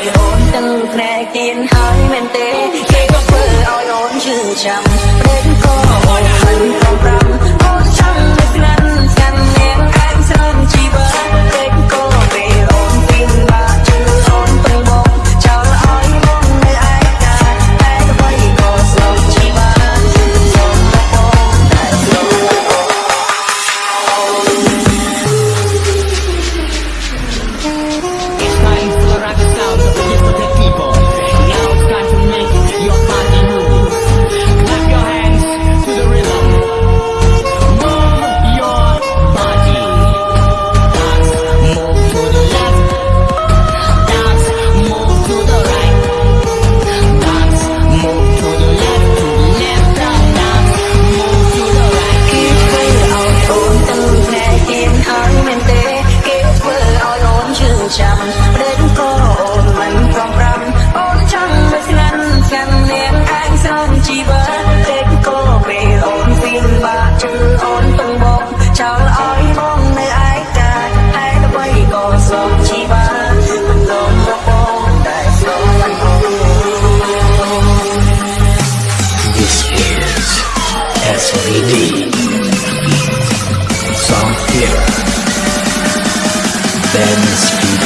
ឲ្យអូនទៅក្រែទៀនហើយមែនទេគេក៏ធ្វើឲ្យអូនឈឺចាំព្រេងក៏អូន SVD Song Theater Ben's Feet